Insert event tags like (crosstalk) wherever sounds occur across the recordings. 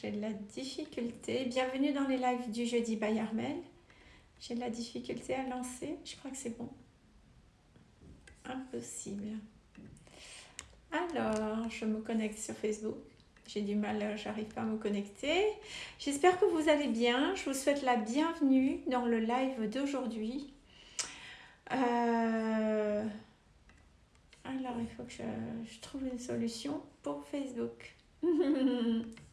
J'ai de la difficulté. Bienvenue dans les lives du jeudi by Armel. J'ai de la difficulté à lancer. Je crois que c'est bon. Impossible. Alors, je me connecte sur Facebook. J'ai du mal, j'arrive pas à me connecter. J'espère que vous allez bien. Je vous souhaite la bienvenue dans le live d'aujourd'hui. Euh, alors, il faut que je trouve une solution pour Facebook. (laughs)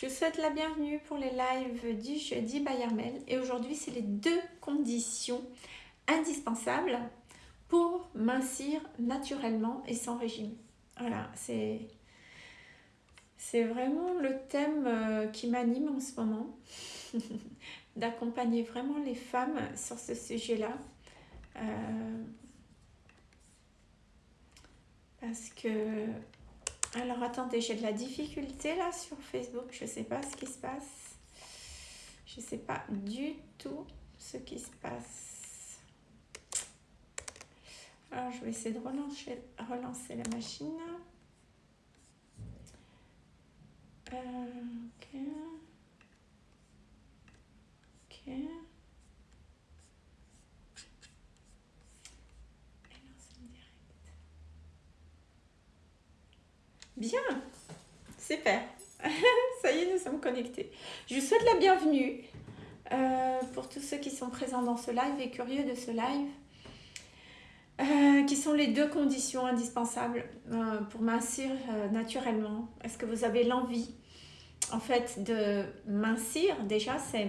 Je vous souhaite la bienvenue pour les lives du jeudi Bayarmel et aujourd'hui c'est les deux conditions indispensables pour mincir naturellement et sans régime. Voilà, c'est c'est vraiment le thème euh, qui m'anime en ce moment, (laughs) d'accompagner vraiment les femmes sur ce sujet-là. Euh, parce que alors attendez, j'ai de la difficulté là sur Facebook. Je ne sais pas ce qui se passe. Je ne sais pas du tout ce qui se passe. Alors je vais essayer de relancer, la machine. Euh, ok. Ok. Bien, super. (laughs) Ça y est, nous sommes connectés. Je vous souhaite la bienvenue euh, pour tous ceux qui sont présents dans ce live et curieux de ce live. Euh, qui sont les deux conditions indispensables euh, pour mincir naturellement Est-ce que vous avez l'envie en fait de mincir? Déjà, c'est,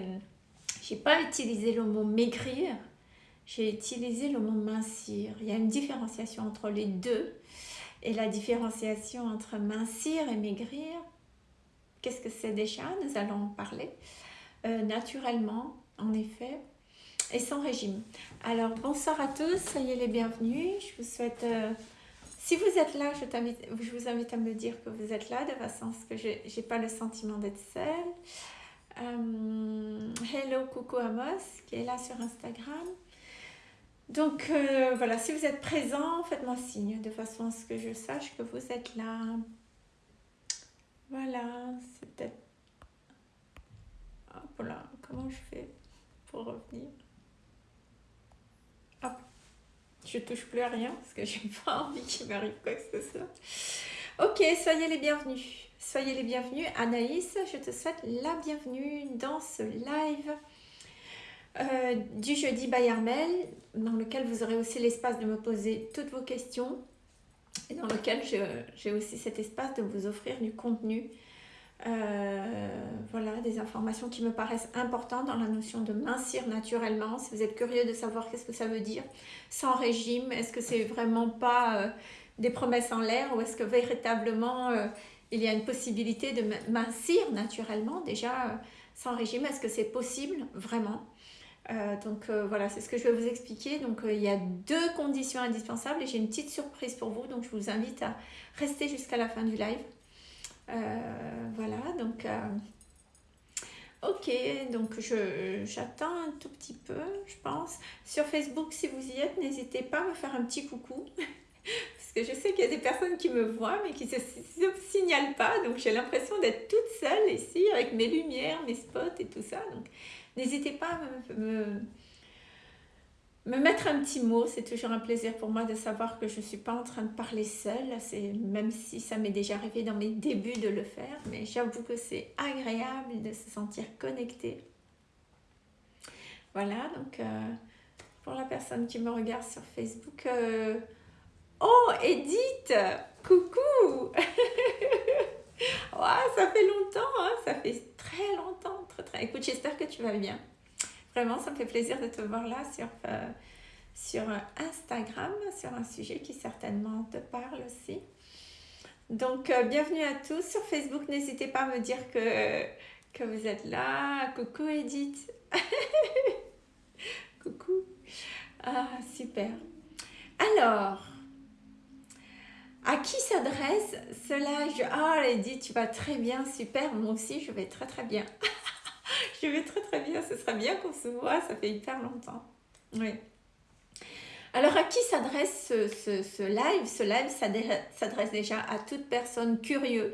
j'ai pas utilisé le mot maigrir, j'ai utilisé le mot mincir. Il y a une différenciation entre les deux. Et la différenciation entre mincir et maigrir, qu'est-ce que c'est déjà? Nous allons en parler. Euh, naturellement, en effet, et sans régime. Alors, bonsoir à tous, soyez les bienvenus. Je vous souhaite... Euh, si vous êtes là, je, vous invite à me dire que vous êtes là, de façon à ce que je n'ai pas le sentiment d'être seule. Euh, hello, coucou Amos, qui est là sur Instagram. Donc euh, voilà, si vous êtes présent, faites-moi signe de façon à ce que je sache que vous êtes là. Voilà, c'est peut-être... Hop là, comment je fais pour revenir? Hop, je touche plus à rien parce que j'ai pas envie qu'il m'arrive quoi que ce soit. Ok, soyez les bienvenus. Soyez les bienvenus. Anaïs, je te souhaite la bienvenue dans ce live euh, du jeudi by Armel, dans lequel vous aurez aussi l'espace de me poser toutes vos questions et dans lequel j'ai aussi cet espace de vous offrir du contenu. Euh, voilà, des informations qui me paraissent importantes dans la notion de mincir naturellement. Si vous êtes curieux de savoir qu'est-ce que ça veut dire, sans régime, est-ce que c'est vraiment pas euh, des promesses en l'air ou est-ce que véritablement il y a une possibilité de mincir naturellement? Déjà sans régime Est-ce que c'est possible vraiment? Euh, donc euh, voilà, c'est ce que je vais vous expliquer. Donc euh, il y a deux conditions indispensables et j'ai une petite surprise pour vous. Donc je vous invite à rester jusqu'à la fin du live. voilà, donc ok, donc j'attends un tout petit peu, je pense. Sur Facebook, si vous y êtes, n'hésitez pas à me faire un petit coucou. (laughs) Parce que je sais qu'il y a des personnes qui me voient mais qui ne se, signalent pas. Donc j'ai l'impression d'être toute seule ici avec mes lumières, mes spots et tout ça. Donc N'hésitez pas à me, me, mettre un petit mot, c'est toujours un plaisir pour moi de savoir que je ne suis pas en train de parler seule, même si ça m'est déjà arrivé dans mes débuts de le faire, mais j'avoue que c'est agréable de se sentir connecté. Voilà, donc euh, pour la personne qui me regarde sur Facebook, euh, oh Edith, coucou (laughs) ça fait longtemps, hein, ça fait très longtemps. Écoute, j'espère que tu vas bien. Vraiment, ça me fait plaisir de te voir là sur, euh, sur Instagram, sur un sujet qui certainement te parle aussi. Donc, euh, bienvenue à tous sur Facebook. N'hésitez pas à me dire que, que vous êtes là. Coucou Edith. (laughs) Coucou. Ah, super. Alors, à qui s'adresse cela je... Ah, dit, tu vas très bien, super, moi aussi je vais très très bien. (laughs) (laughs) je vais très très bien, ce serait bien qu'on se voit, ça fait hyper longtemps. Oui, Alors à qui s'adresse ce, live? Ce live s'adresse déjà à toute personne curieuse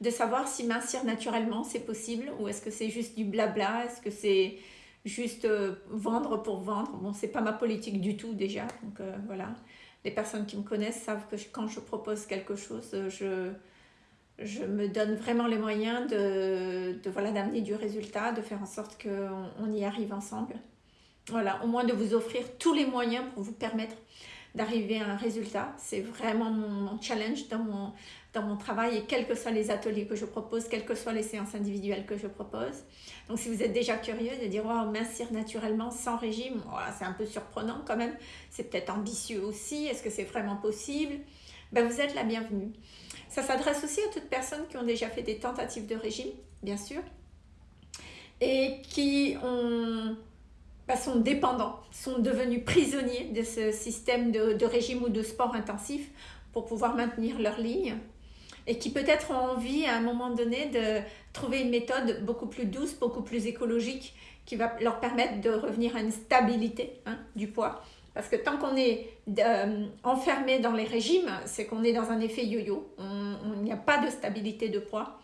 de savoir si mincir naturellement c'est possible ou est-ce que c'est juste du blabla, est-ce que c'est juste euh, vendre pour vendre? Bon, c'est pas ma politique du tout déjà, donc euh, voilà. Les personnes qui me connaissent savent que quand je propose quelque chose, euh, je, je me donne vraiment les moyens de, de voilà d'amener du résultat, de faire en sorte qu'on on y arrive ensemble. Voilà, au moins de vous offrir tous les moyens pour vous permettre d'arriver à un résultat. C'est vraiment mon, challenge dans mon, dans mon travail et quels que soient les ateliers que je propose, quelles que soient les séances individuelles que je propose. Donc si vous êtes déjà curieux de dire wow, mincir naturellement sans régime, c'est un peu surprenant quand même, c'est peut-être ambitieux aussi, est-ce que c'est vraiment possible? Ben, Vous êtes la bienvenue. Ça s'adresse aussi à toutes personnes qui ont déjà fait des tentatives de régime, bien sûr, et qui bah, sont dépendants, sont devenus prisonniers de ce système de, régime ou de sport intensif pour pouvoir maintenir leur ligne et qui peut-être ont envie à un moment donné de trouver une méthode beaucoup plus douce, beaucoup plus écologique qui va leur permettre de revenir à une stabilité hein, du poids. Parce que tant qu'on est euh, enfermé dans les régimes, c'est qu'on est dans un effet yo-yo. Il n'y a pas de stabilité de poids.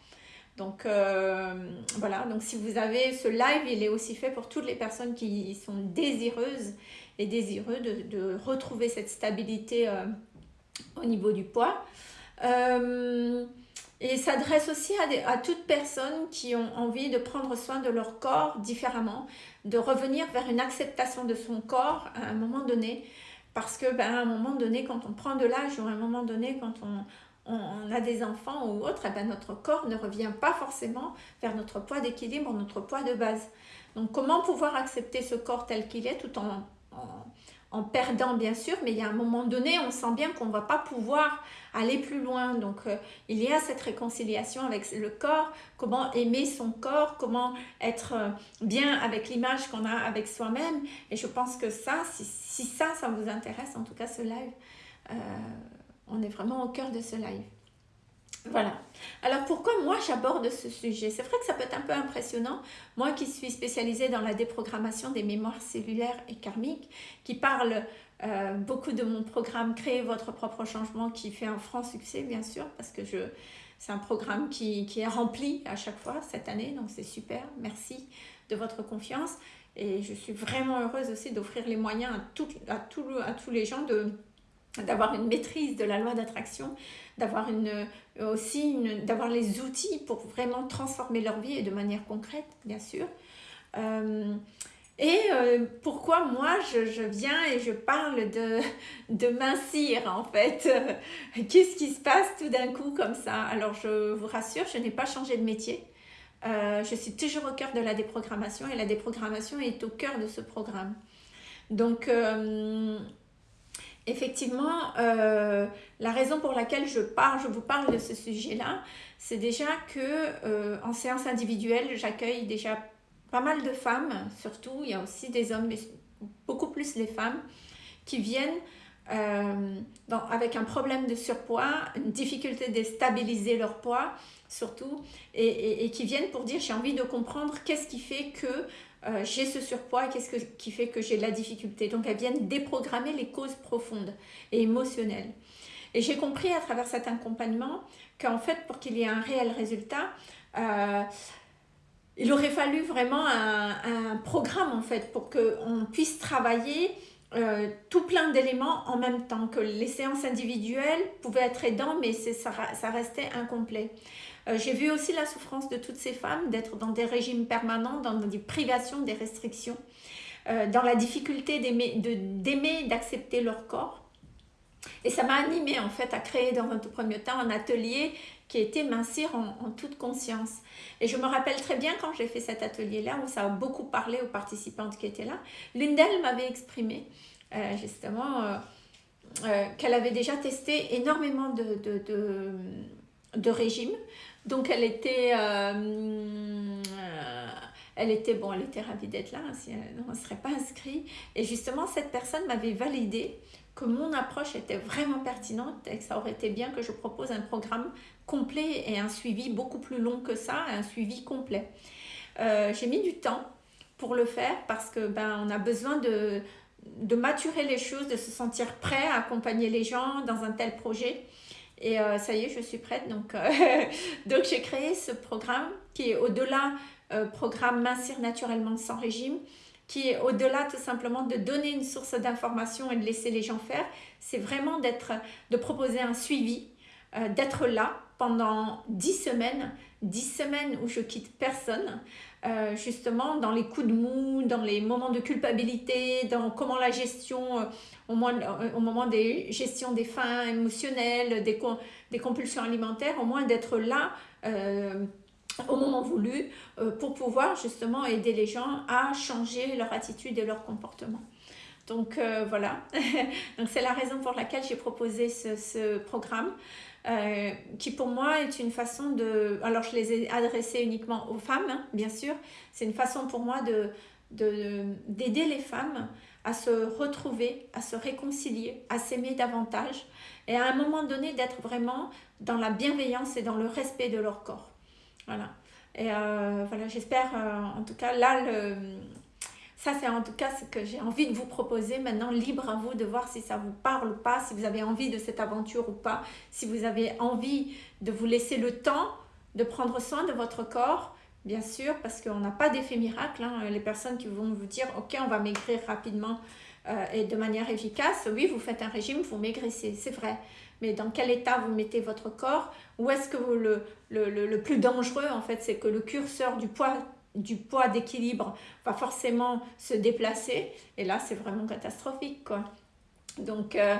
Donc euh, voilà, donc si vous avez ce live, il est aussi fait pour toutes les personnes qui sont désireuses et désireux de, retrouver cette stabilité euh, au niveau du poids. Euh, et s'adresse aussi à, à toutes personnes qui ont envie de prendre soin de leur corps différemment, de revenir vers une acceptation de son corps à un moment donné. Parce que ben, à un moment donné, quand on prend de l'âge ou à un moment donné, quand on, a des enfants ou autre, eh ben notre corps ne revient pas forcément vers notre poids d'équilibre, notre poids de base. Donc comment pouvoir accepter ce corps tel qu'il est tout en, perdant bien sûr, mais il y a un moment donné, on sent bien qu'on ne va pas pouvoir aller plus loin. Donc euh, il y a cette réconciliation avec le corps, comment aimer son corps, comment être euh, bien avec l'image qu'on a avec soi-même. Et je pense que ça, si, ça, ça vous intéresse, en tout cas ce live, euh, on est vraiment au cœur de ce live. Voilà. Alors pourquoi moi j'aborde ce sujet? C'est vrai que ça peut être un peu impressionnant. Moi qui suis spécialisée dans la déprogrammation des mémoires cellulaires et karmiques, qui parle euh, beaucoup de mon programme Créer votre propre changement qui fait un franc succès bien sûr parce que je c'est un programme qui, est rempli à chaque fois cette année donc c'est super. Merci de votre confiance et je suis vraiment heureuse aussi d'offrir les moyens à, à, à tous les gens de d'avoir une maîtrise de la loi d'attraction, d'avoir euh, aussi les outils pour vraiment transformer leur vie et de manière concrète, bien sûr. Euh, et euh, pourquoi moi je, viens et je parle de, de mincir en fait? (laughs) Qu'est-ce qui se passe tout d'un coup comme ça? Alors je vous rassure, je n'ai pas changé de métier. je suis toujours au cœur de la déprogrammation et la déprogrammation est au cœur de ce programme. Donc effectivement, euh, la raison pour laquelle je parle, je vous parle de ce sujet-là, c'est déjà que euh, en séance individuelle, j'accueille déjà pas mal de femmes, surtout, il y a aussi des hommes, mais beaucoup plus les femmes, qui viennent euh, avec un problème de surpoids, une difficulté de stabiliser leur poids, surtout, et qui viennent pour dire j'ai envie de comprendre qu'est-ce qui fait que euh, j'ai ce surpoids qu'est-ce qui fait que j'ai de la difficulté. Donc elles viennent déprogrammer les causes profondes et émotionnelles. Et j'ai compris à travers cet accompagnement qu'en fait pour qu'il y ait un réel résultat, euh, il aurait fallu vraiment un, programme en fait pour qu'on puisse travailler euh, tout plein d'éléments en même temps, que les séances individuelles pouvaient être aidants mais ça, ça restait incomplet. Euh, j'ai vu aussi la souffrance de toutes ces femmes d'être dans des régimes permanents, dans des privations, des restrictions, euh, dans la difficulté d'aimer, d'accepter leur corps. Et ça m'a animée en fait à créer dans un tout premier temps un atelier qui était mincir en, toute conscience. Et je me rappelle très bien quand j'ai fait cet atelier-là, où ça a beaucoup parlé aux participantes qui étaient là. L'une d'elles m'avait exprimé euh, justement qu'elle avait déjà testé énormément de, de, de régimes, donc elle était, euh, elle était, bon, elle était ravie d'être là, hein, si elle ne serait pas inscrite. Et justement, cette personne m'avait validé que mon approche était vraiment pertinente et que ça aurait été bien que je propose un programme complet et un suivi beaucoup plus long que ça, un suivi complet. Euh, j'ai mis du temps pour le faire parce que ben on a besoin de maturer les choses, de se sentir prêt à accompagner les gens dans un tel projet. Et euh, ça y est, je suis prête. Donc, euh, (laughs) donc j'ai créé ce programme qui est au-delà euh, programme Mincir naturellement sans régime, qui est au-delà tout simplement de donner une source d'information et de laisser les gens faire. C'est vraiment de proposer un suivi, d'être là pendant 10 semaines, 10 semaines où je quitte personne, euh, justement dans les coups de mou, dans les moments de culpabilité, dans comment la gestion, euh, au, moins, euh, au moment des gestions des fins émotionnelles, des, des compulsions alimentaires, au moins d'être là au moment voulu pour pouvoir justement aider les gens à changer leur attitude et leur comportement. Donc voilà, (laughs) c'est la raison pour laquelle j'ai proposé ce, ce programme. Euh, qui pour moi est une façon de... Alors je les ai adressés uniquement aux femmes, hein, bien sûr. C'est une façon pour moi de d'aider les femmes à se retrouver, à se réconcilier, à s'aimer davantage et à un moment donné d'être vraiment dans la bienveillance et dans le respect de leur corps. Voilà. Et euh, voilà, j'espère euh, en tout cas là le, ça, c'est en tout cas ce que j'ai envie de vous proposer. Maintenant, libre à vous de voir si ça vous parle ou pas, si vous avez envie de cette aventure ou pas, si vous avez envie de vous laisser le temps de prendre soin de votre corps, bien sûr, parce qu'on n'a pas d'effet miracle. Hein. Les personnes qui vont vous dire, ok, on va maigrir rapidement euh, et de manière efficace, oui, vous faites un régime, vous maigrissez, c'est vrai. Mais dans quel état vous mettez votre corps? Où est-ce que le, le, plus dangereux, en fait, c'est que le curseur du poids du poids d'équilibre va forcément se déplacer. Et là, c'est vraiment catastrophique. Quoi. Donc, euh,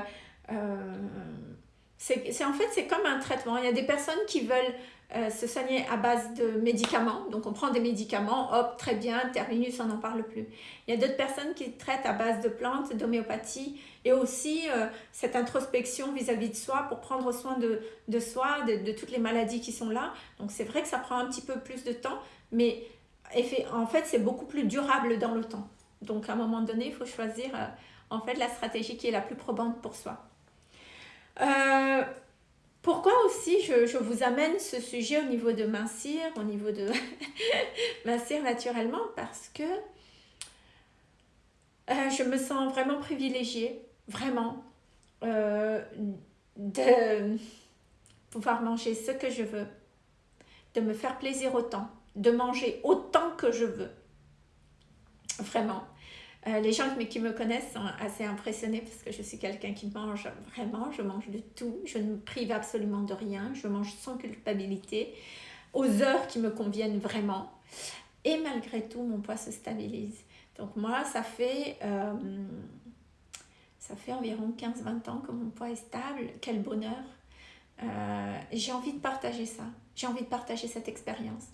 euh, c'est en fait, c'est comme un traitement. Il y a des personnes qui veulent euh, se soigner à base de médicaments. Donc, on prend des médicaments, hop, très bien, terminus, on n'en parle plus. Il y a d'autres personnes qui traitent à base de plantes, d'homéopathie et aussi cette introspection vis-à-vis de soi pour prendre soin de, de soi, de, de, toutes les maladies qui sont là. Donc, c'est vrai que ça prend un petit peu plus de temps, mais en fait, c'est beaucoup plus durable dans le temps. Donc, à un moment donné, il faut choisir euh, en fait la stratégie qui est la plus probante pour soi. Euh, pourquoi aussi je, vous amène ce sujet au niveau de mincir, au niveau de (laughs) mincir naturellement? Parce que euh, je me sens vraiment privilégiée, vraiment, de pouvoir manger ce que je veux, de me faire plaisir autant de manger autant que je veux. Vraiment. Euh, les gens qui me connaissent sont assez impressionnés parce que je suis quelqu'un qui mange vraiment, je mange de tout, je ne me prive absolument de rien, je mange sans culpabilité, aux heures qui me conviennent vraiment. Et malgré tout, mon poids se stabilise. Donc moi, ça fait, euh, ça fait environ 15-20 ans que mon poids est stable. Quel bonheur. Euh, j'ai envie de partager ça. J'ai envie de partager cette expérience.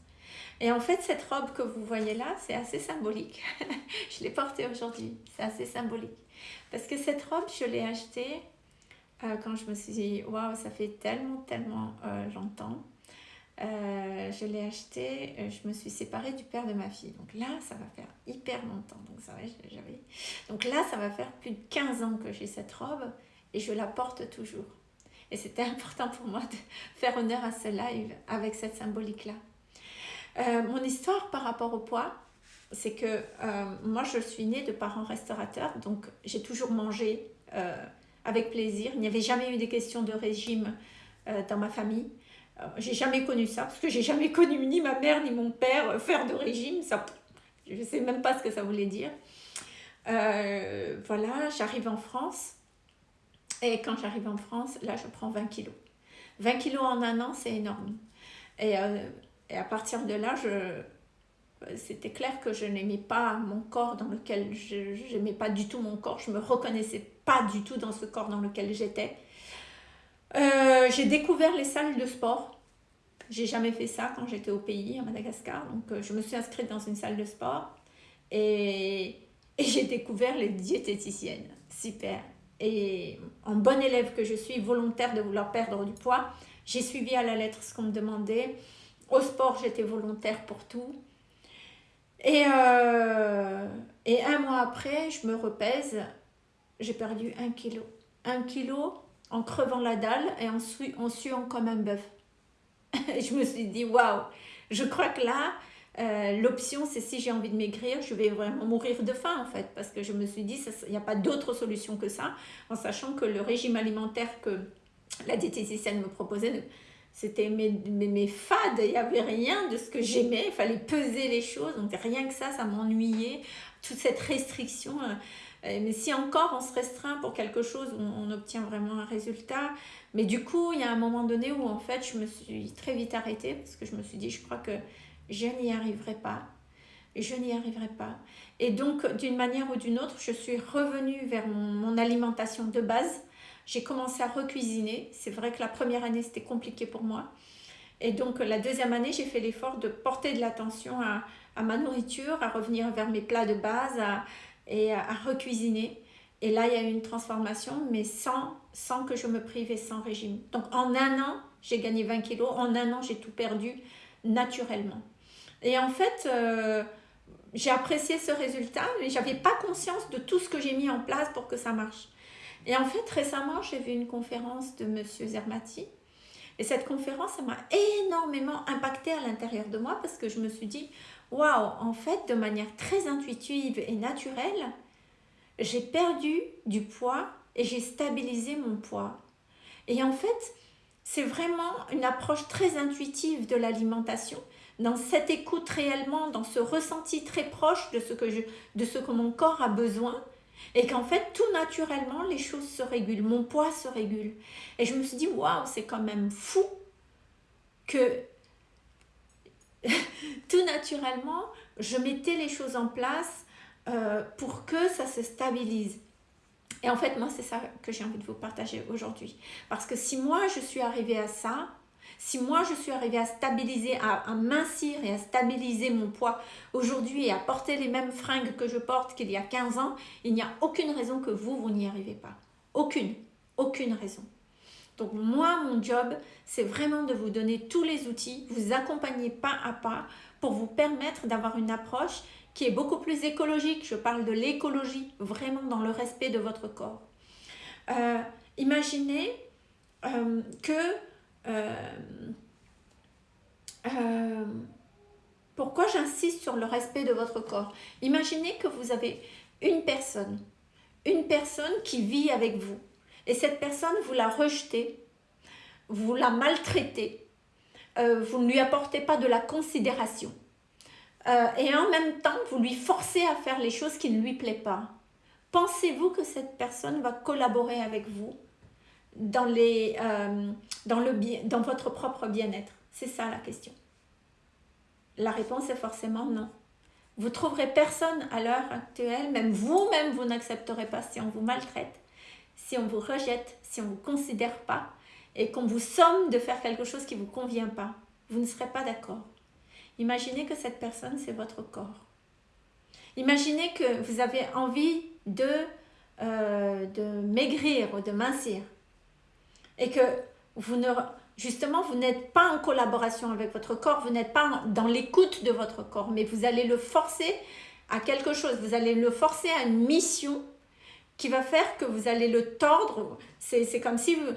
Et en fait, cette robe que vous voyez là, c'est assez symbolique. (laughs) je l'ai portée aujourd'hui, c'est assez symbolique. Parce que cette robe, je l'ai achetée euh, quand je me suis dit, waouh, ça fait tellement, tellement euh, longtemps. Euh, je l'ai achetée, je me suis séparée du père de ma fille. Donc là, ça va faire hyper longtemps. Donc, ça, j'avais... Donc là, ça va faire plus de 15 ans que j'ai cette robe et je la porte toujours. Et c'était (laughs) important pour moi de faire honneur à ce live avec cette symbolique-là. Euh, mon histoire par rapport au poids, c'est que euh, moi, je suis née de parents restaurateurs, donc j'ai toujours mangé euh, avec plaisir. Il n'y avait jamais eu des questions de régime dans ma famille. j'ai jamais connu ça, parce que j'ai jamais (laughs) connu ni ma mère ni mon père faire de régime. Ça, je ne sais même pas ce que ça voulait dire. voilà, j'arrive en France. Et quand j'arrive en France, là, je prends 20 kilos. 20 kilos en un an, c'est énorme. Et et à partir de là, c'était clair que je n'aimais pas mon corps dans lequel je n'aimais pas du tout mon corps. Je me reconnaissais pas du tout dans ce corps dans lequel j'étais. Euh, j'ai découvert les salles de sport. J'ai jamais fait ça quand j'étais au pays, à Madagascar. Donc, euh, je me suis inscrite dans une salle de sport et, et j'ai découvert les diététiciennes. Super. Et en bonne élève que je suis, volontaire de vouloir perdre du poids, j'ai suivi à la lettre ce qu'on me demandait. Au sport, j'étais volontaire pour tout. Et, euh, et un mois après, je me repèse, j'ai perdu un kilo. Un kilo en crevant la dalle et en, en suant comme un bœuf. (laughs) je me suis dit, waouh, je crois que là, Euh, l'option, c'est si j'ai envie de maigrir, je vais vraiment mourir de faim en fait, parce que je me suis dit, il n'y a pas d'autre solution que ça, en sachant que le régime alimentaire que la diététicienne me proposait, c'était mes, mes, fades, il n'y avait rien de ce que j'aimais, il fallait peser les choses, donc rien que ça, ça m'ennuyait, toute cette restriction. Euh, mais si encore on se restreint pour quelque chose, on, on, obtient vraiment un résultat. Mais du coup, il y a un moment donné où en fait, je me suis très vite arrêtée parce que je me suis dit, je crois que je n'y arriverai pas. Je n'y arriverai pas. Et donc, d'une manière ou d'une autre, je suis revenue vers mon, alimentation de base. J'ai commencé à recuisiner. C'est vrai que la première année, c'était compliqué pour moi. Et donc, la deuxième année, j'ai fait l'effort de porter de l'attention à, ma nourriture, à revenir vers mes plats de base et à, à, recuisiner. Et là, il y a eu une transformation, mais sans, que je me prive et sans régime. Donc, en un an, j'ai gagné 20 kilos. En un an, j'ai tout perdu naturellement. Et en fait, euh, j'ai apprécié ce résultat, mais j'avais pas conscience de tout ce que j'ai mis en place pour que ça marche. Et en fait, récemment, j'ai vu une conférence de Monsieur Zermati. Et cette conférence, ça m'a énormément impacté à l'intérieur de moi parce que je me suis dit, waouh, en fait, de manière très intuitive et naturelle, j'ai perdu du poids et j'ai stabilisé mon poids. Et en fait, c'est vraiment une approche très intuitive de l'alimentation dans cette écoute réellement, dans ce ressenti très proche de ce que, je, de ce que mon corps a besoin, et qu'en fait, tout naturellement, les choses se régulent, mon poids se régule. Et je me suis dit, waouh, c'est quand même fou que (laughs) tout naturellement, je mettais les choses en place euh, pour que ça se stabilise. Et en fait, moi, c'est ça que j'ai envie de vous partager aujourd'hui. Parce que si moi, je suis arrivée à ça, si moi je suis arrivée à stabiliser, à, mincir et à stabiliser mon poids aujourd'hui et à porter les mêmes fringues que je porte qu'il y a 15 ans, il n'y a aucune raison que vous, vous n'y arrivez pas. Aucune, aucune raison. Donc moi, mon job, c'est vraiment de vous donner tous les outils, vous accompagner pas à pas pour vous permettre d'avoir une approche qui est beaucoup plus écologique. Je parle de l'écologie, vraiment dans le respect de votre corps. Euh, imaginez euh, que euh, euh, pourquoi j'insiste sur le respect de votre corps? Imaginez que vous avez une personne, une personne qui vit avec vous. Et cette personne, vous la rejetez, vous la maltraitez, euh, vous ne lui apportez pas de la considération. et en même temps, vous lui forcez à faire les choses qui ne lui plaisent pas. Pensez-vous que cette personne va collaborer avec vous? Dans, les, euh, dans, le, dans votre propre bien-être? C'est ça la question. La réponse est forcément non. Vous trouverez personne à l'heure actuelle, même vous-même, vous, n'accepterez pas si on vous maltraite, si on vous rejette, si on ne vous considère pas et qu'on vous somme de faire quelque chose qui ne vous convient pas. Vous ne serez pas d'accord. Imaginez que cette personne, c'est votre corps. Imaginez que vous avez envie de, euh, de maigrir ou de mincir et que vous ne, justement, vous n'êtes pas en collaboration avec votre corps, vous n'êtes pas dans l'écoute de votre corps, mais vous allez le forcer à quelque chose, vous allez le forcer à une mission qui va faire que vous allez le tordre. C'est comme si vous,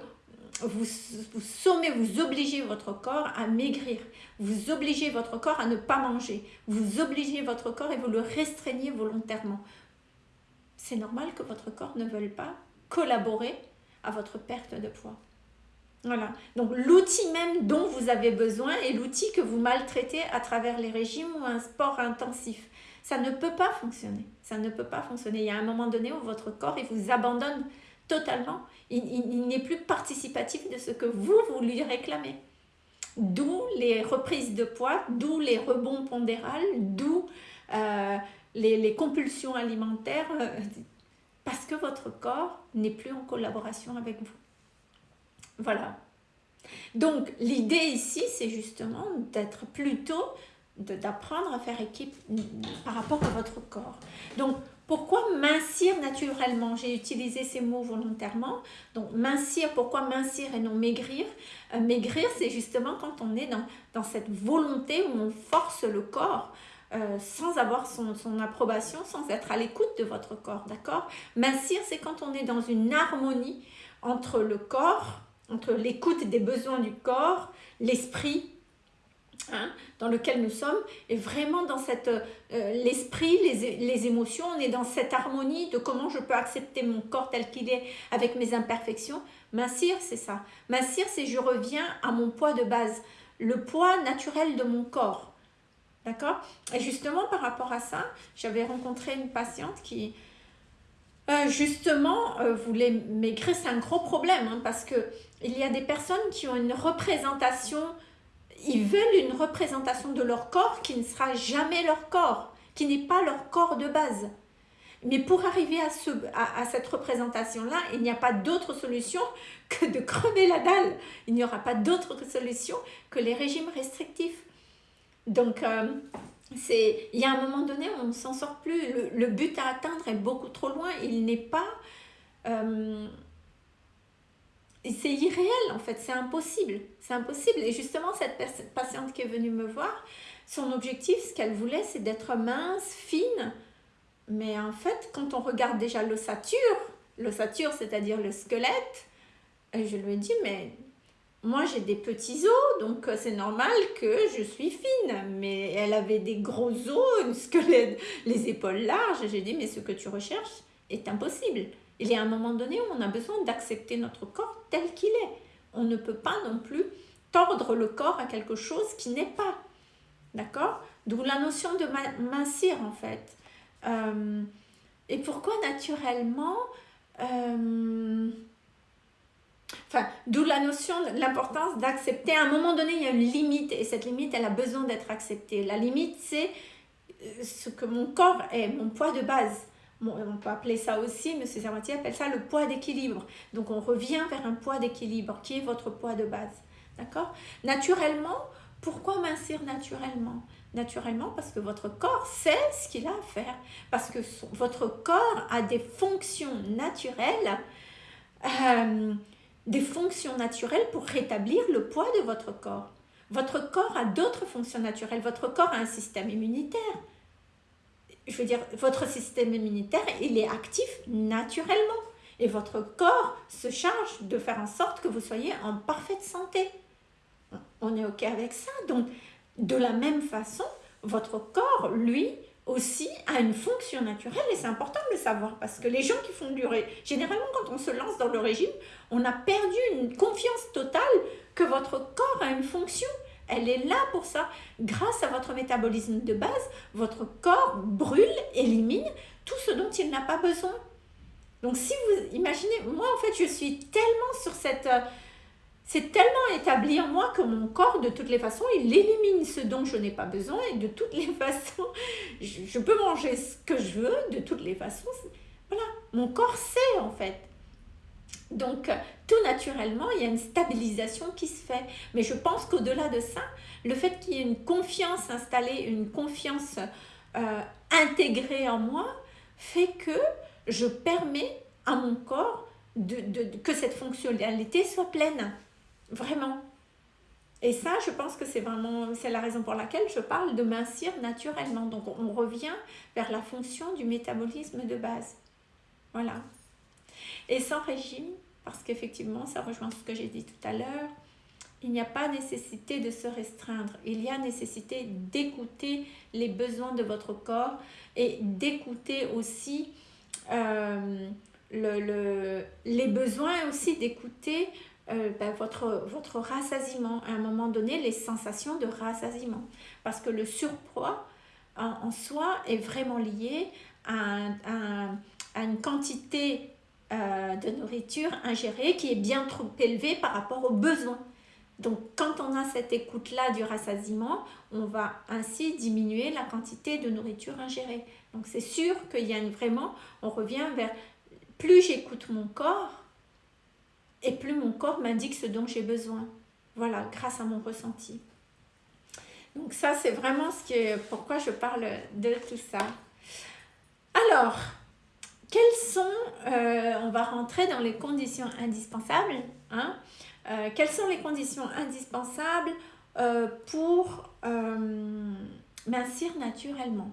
vous, vous, sommez, vous obligez votre corps à maigrir. Vous obligez votre corps à ne pas manger. Vous obligez votre corps et vous le restreignez volontairement. C'est normal que votre corps ne veuille pas collaborer à votre perte de poids. Voilà. Donc l'outil même dont vous avez besoin est l'outil que vous maltraitez à travers les régimes ou un sport intensif. Ça ne peut pas fonctionner. Ça ne peut pas fonctionner. Il y a un moment donné où votre corps vous abandonne totalement. Il, n'est plus participatif de ce que vous, vous lui réclamez. D'où les reprises de poids, d'où les rebonds pondérales, d'où euh, les, les, compulsions alimentaires, euh, parce que votre corps n'est plus en collaboration avec vous. Voilà. Donc, l'idée ici, c'est justement d'être plutôt, d'apprendre à faire équipe par rapport à votre corps. Donc, pourquoi mincir naturellement? J'ai utilisé ces mots volontairement. Donc, mincir, pourquoi mincir et non maigrir? Euh, Maigrir, c'est justement quand on est dans, cette volonté où on force le corps euh, sans avoir son, son, approbation, sans être à l'écoute de votre corps, d'accord? Mincir, c'est quand on est dans une harmonie entre le corps entre l'écoute des besoins du corps, l'esprit Hein, dans lequel nous sommes, et vraiment dans cette euh, l'esprit, les, les, émotions, on est dans cette harmonie de comment je peux accepter mon corps tel qu'il est avec mes imperfections. Mincir, c'est ça. Mincir, c'est je reviens à mon poids de base, le poids naturel de mon corps. D'accord? Et justement, par rapport à ça, j'avais rencontré une patiente qui, euh, justement, euh, voulait maigrir. C'est un gros problème, hein, parce que il y a des personnes qui ont une représentation ils veulent une représentation de leur corps qui ne sera jamais leur corps, qui n'est pas leur corps de base. Mais pour arriver à, ce, cette représentation-là, il n'y a pas d'autre solution que de crever la dalle. Il n'y aura pas d'autre solution que les régimes restrictifs. Donc, euh, il y a un moment donné, on ne s'en sort plus. Le, but à atteindre est beaucoup trop loin. Il n'est pas... Euh, c'est irréel en fait, c'est impossible, c'est impossible. Et justement, cette patiente qui est venue me voir, son objectif, ce qu'elle voulait, c'est d'être mince, fine. Mais en fait, quand on regarde déjà l'ossature, l'ossature, c'est-à-dire le squelette, je lui ai dit, mais moi j'ai des petits os, donc c'est normal que je suis fine. Mais elle avait des gros os, un squelette, les épaules larges. J'ai dit, mais ce que tu recherches est impossible. Il y a un moment donné où on a besoin d'accepter notre corps tel qu'il est. On ne peut pas non plus tordre le corps à quelque chose qui n'est pas. D'accord? D'où la notion de mincir en fait. Euh, et pourquoi naturellement euh, d'où la notion, l'importance d'accepter. À un moment donné, il y a une limite et cette limite, elle a besoin d'être acceptée. La limite, c'est euh, ce que mon corps est, mon poids de base on peut appeler ça aussi, M. Servatier appelle ça le poids d'équilibre. Donc on revient vers un poids d'équilibre qui est votre poids de base. D'accord? Naturellement, pourquoi mincir naturellement? Naturellement parce que votre corps sait ce qu'il a à faire. Parce que votre corps a des fonctions naturelles, euh, des fonctions naturelles pour rétablir le poids de votre corps. Votre corps a d'autres fonctions naturelles. Votre corps a un système immunitaire je veux dire, votre système immunitaire, il est actif naturellement. Et votre corps se charge de faire en sorte que vous soyez en parfaite santé. On est OK avec ça. Donc, de la même façon, votre corps, lui, aussi a une fonction naturelle et c'est important de le savoir parce que les gens qui font du régime, généralement quand on se lance dans le régime, on a perdu une confiance totale que votre corps a une fonction elle est là pour ça. Grâce à votre métabolisme de base, votre corps brûle, élimine tout ce dont il n'a pas besoin. Donc si vous imaginez, moi en fait je suis tellement sur cette... Euh, c'est tellement établi en moi que mon corps, de toutes les façons, il élimine ce dont je n'ai pas besoin et de toutes les (laughs) façons, je, je peux manger ce que je veux, de toutes les façons. Voilà, mon corps sait en fait. Donc, tout naturellement, il y a une stabilisation qui se fait. Mais je pense qu'au-delà de ça, le fait qu'il y ait une confiance installée, une confiance euh, intégrée en moi, fait que je permets à mon corps de, que cette fonctionnalité soit pleine. Vraiment. Et ça, je pense que c'est vraiment, c'est la raison pour laquelle je parle de mincir naturellement. Donc, on revient vers la fonction du métabolisme de base. Voilà. Et sans régime, parce qu'effectivement, ça rejoint ce que j'ai dit tout à l'heure, il n'y a pas nécessité de se restreindre. Il y a nécessité d'écouter les besoins de votre corps et d'écouter aussi euh, le, les besoins aussi d'écouter euh, ben, votre, votre rassasiement. À un moment donné, les sensations de rassasiement. Parce que le surpoids en, soi est vraiment lié à, à une quantité euh, de nourriture ingérée qui est bien trop élevée par rapport aux besoins. Donc, quand on a cette écoute-là du rassasiement, on va ainsi diminuer la quantité de nourriture ingérée. Donc, c'est sûr qu'il y a vraiment, on revient vers plus j'écoute mon corps et plus mon corps m'indique ce dont j'ai besoin. Voilà, grâce à mon ressenti. Donc, ça, c'est vraiment ce qui est, pourquoi je parle de tout ça. Alors, quelles sont, euh, on va rentrer dans les conditions indispensables, hein, euh, quelles sont les conditions indispensables euh, pour mincir naturellement?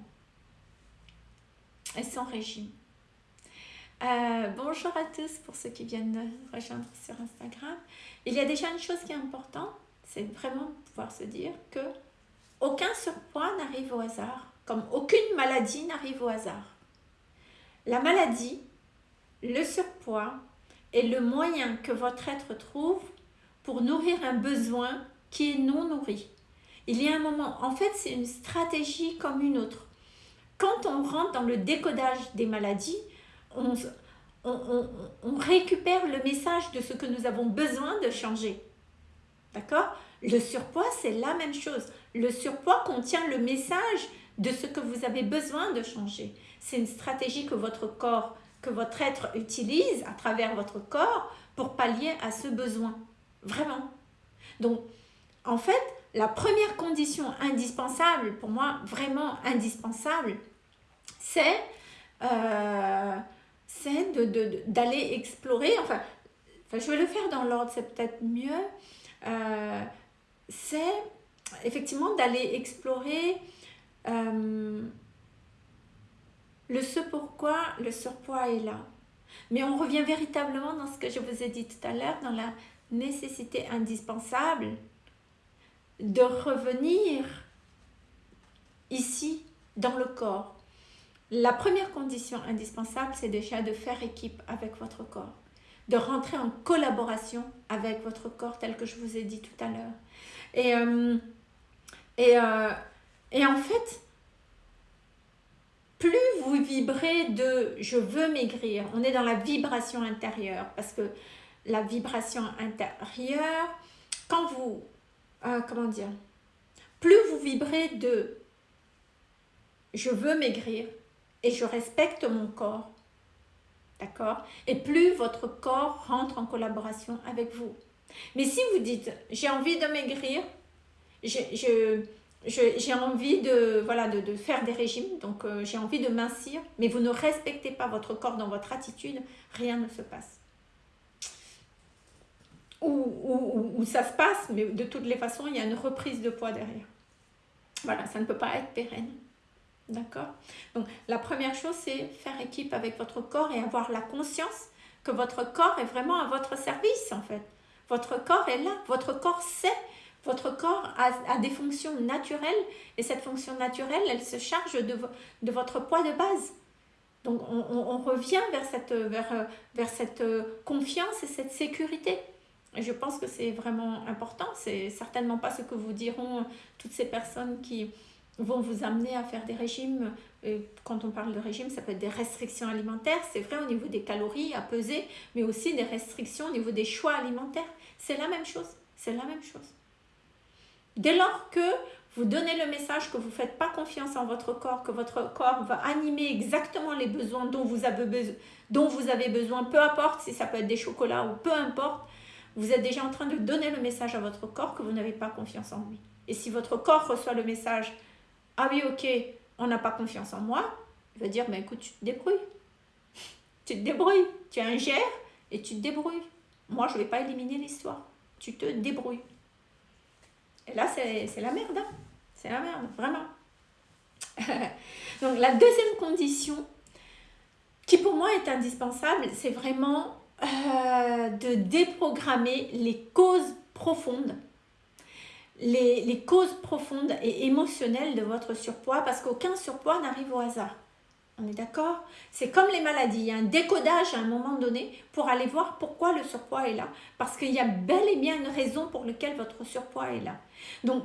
Et sans régime bonjour à tous pour ceux qui viennent de rejoindre sur Instagram. Il y a déjà une chose qui est importante, c'est vraiment pouvoir se dire que aucun surpoids n'arrive au hasard, comme aucune maladie n'arrive au hasard. La maladie, le surpoids est le moyen que votre être trouve pour nourrir un besoin qui est non nourri. Il y a un moment, en fait, c'est une stratégie comme une autre. Quand on rentre dans le décodage des maladies, on, on, récupère le message de ce que nous avons besoin de changer. D'accord? Le surpoids, c'est la même chose. Le surpoids contient le message de ce que vous avez besoin de changer. C'est une stratégie que votre corps, que votre être utilise à travers votre corps pour pallier à ce besoin. Vraiment. Donc, en fait, la première condition indispensable, pour moi, vraiment indispensable, c'est euh, d'aller explorer, enfin, je vais le faire dans l'ordre, c'est peut-être mieux, euh, c'est effectivement d'aller explorer euh, le ce pourquoi le surpoids est là. Mais on revient véritablement dans ce que je vous ai dit tout à l'heure, dans la nécessité indispensable de revenir ici, dans le corps. La première condition indispensable, c'est déjà de faire équipe avec votre corps, de rentrer en collaboration avec votre corps, tel que je vous ai dit tout à l'heure. Et, euh, et, euh, et en fait, plus vous vibrez de « je veux maigrir », on est dans la vibration intérieure, parce que la vibration intérieure, quand vous, euh, comment dire, plus vous vibrez de « je veux maigrir » et je respecte mon corps, d'accord Et plus votre corps rentre en collaboration avec vous. Mais si vous dites « j'ai envie de maigrir », j'ai envie de, voilà, de, faire des régimes, donc euh, j'ai envie de mincir, mais vous ne respectez pas votre corps dans votre attitude, rien ne se passe où, ça se passe, mais de toutes les façons, il y a une reprise de poids derrière. Voilà, ça ne peut pas être pérenne. D'accord? Donc, la première chose, c'est faire équipe avec votre corps et avoir la conscience que votre corps est vraiment à votre service, en fait. Votre corps est là, votre corps sait, votre corps a, des fonctions naturelles et cette fonction naturelle, elle se charge de, votre poids de base. Donc, on, revient vers cette, confiance et cette sécurité. Je pense que c'est vraiment important. C'est certainement pas ce que vous diront toutes ces personnes qui vont vous amener à faire des régimes. Quand on parle de régime, ça peut être des restrictions alimentaires. C'est vrai au niveau des calories à peser, mais aussi des restrictions au niveau des choix alimentaires. C'est la même chose. C'est la même chose. Dès lors que vous donnez le message que vous ne faites pas confiance en votre corps, que votre corps va animer exactement les besoins dont vous avez, besoin, peu importe si ça peut être des chocolats ou peu importe, vous êtes déjà en train de donner le message à votre corps que vous n'avez pas confiance en lui. Et si votre corps reçoit le message « Ah oui, ok, on n'a pas confiance en moi », il va dire « Mais écoute, tu te débrouilles. (laughs) tu te débrouilles. Tu ingères et tu te débrouilles. Moi, je ne vais pas éliminer l'histoire. Tu te débrouilles. » Et là, c'est la merde. Hein. c'est la merde, vraiment. (laughs) Donc, la deuxième condition, qui pour moi est indispensable, c'est vraiment euh, de déprogrammer les causes profondes, les, causes profondes et émotionnelles de votre surpoids, parce qu'aucun surpoids n'arrive au hasard. On est d'accord? C'est comme les maladies, il y a un décodage à un moment donné pour aller voir pourquoi le surpoids est là. Parce qu'il y a bel et bien une raison pour laquelle votre surpoids est là. Donc,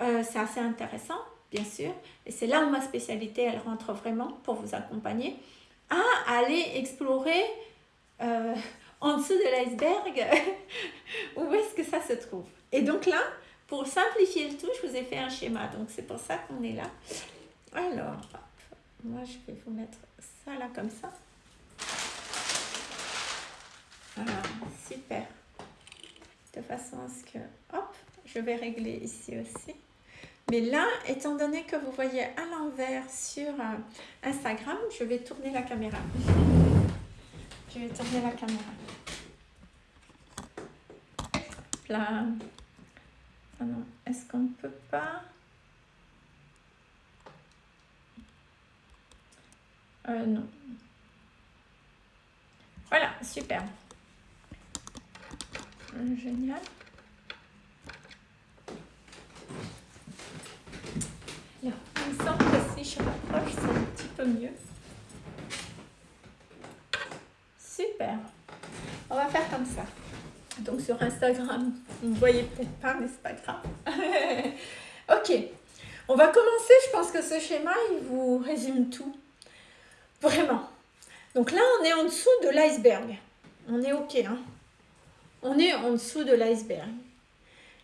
euh, c'est assez intéressant, bien sûr. Et c'est là où ma spécialité, elle rentre vraiment pour vous accompagner à aller explorer euh, en dessous de l'iceberg, (laughs) où est-ce que ça se trouve Et donc là, pour simplifier le tout, je vous ai fait un schéma, donc c'est pour ça qu'on est là. Alors, moi je vais vous mettre ça là comme ça. Voilà, super. De façon à ce que, hop, je vais régler ici aussi. Mais là, étant donné que vous voyez à l'envers sur euh, Instagram, je vais tourner la caméra. Je vais tourner la caméra. Là. Ah non, est-ce qu'on ne peut pas euh, Non. Voilà, super. Génial. je rapproche, c'est un petit peu mieux. Super. On va faire comme ça. Donc sur Instagram, vous ne voyez peut-être pas, mais c'est pas grave. (laughs) ok. On va commencer. Je pense que ce schéma, il vous résume tout. Vraiment. Donc là, on est en dessous de l'iceberg. On est ok. Hein on est en dessous de l'iceberg.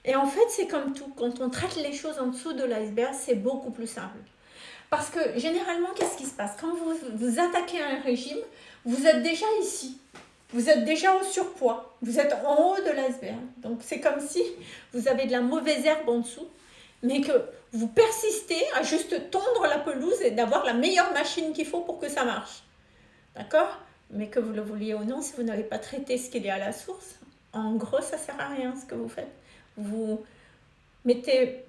Et en fait, c'est comme tout. Quand on traite les choses en dessous de l'iceberg, c'est beaucoup plus simple. Parce que généralement, qu'est-ce qui se passe? Quand vous, vous attaquez un régime, vous êtes déjà ici. Vous êtes déjà au surpoids. Vous êtes en haut de l'iceberg. Donc, c'est comme si vous avez de la mauvaise herbe en dessous, mais que vous persistez à juste tondre la pelouse et d'avoir la meilleure machine qu'il faut pour que ça marche. D'accord? Mais que vous le vouliez ou non, si vous n'avez pas traité ce qu'il y a à la source, en gros, ça sert à rien ce que vous faites. Vous mettez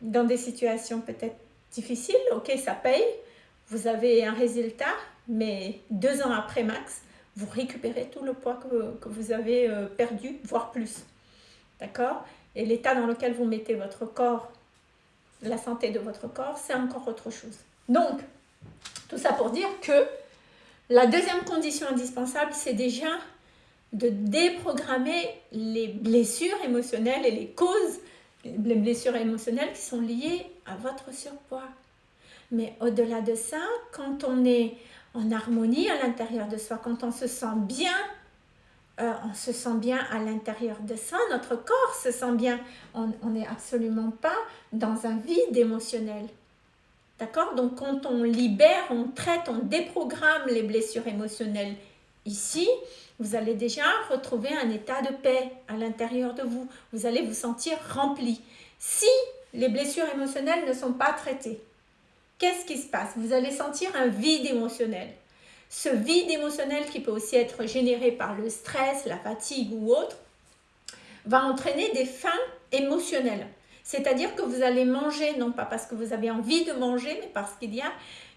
dans des situations peut-être difficiles, ok, ça paye, vous avez un résultat, mais deux ans après max, vous récupérez tout le poids que, vous avez euh, perdu, voire plus. D'accord? Et l'état dans lequel vous mettez votre corps, la santé de votre corps, c'est encore autre chose. Donc, tout ça pour dire que la deuxième condition indispensable, c'est déjà de déprogrammer les blessures émotionnelles et les causes, les blessures émotionnelles qui sont liées à votre surpoids. Mais au-delà de ça, quand on est en harmonie à l'intérieur de soi, quand on se sent bien, euh, on se sent bien à l'intérieur de soi, notre corps se sent bien, on n'est absolument pas dans un vide émotionnel. D'accord? Donc quand on libère, on traite, on déprogramme les blessures émotionnelles ici, vous allez déjà retrouver un état de paix à l'intérieur de vous. Vous allez vous sentir rempli. Si les blessures émotionnelles ne sont pas traitées, qu'est-ce qui se passe? Vous allez sentir un vide émotionnel. Ce vide émotionnel qui peut aussi être généré par le stress, la fatigue ou autre, va entraîner des faims émotionnelles. C'est-à-dire que vous allez manger, non pas parce que vous avez envie de manger, mais parce qu'il y a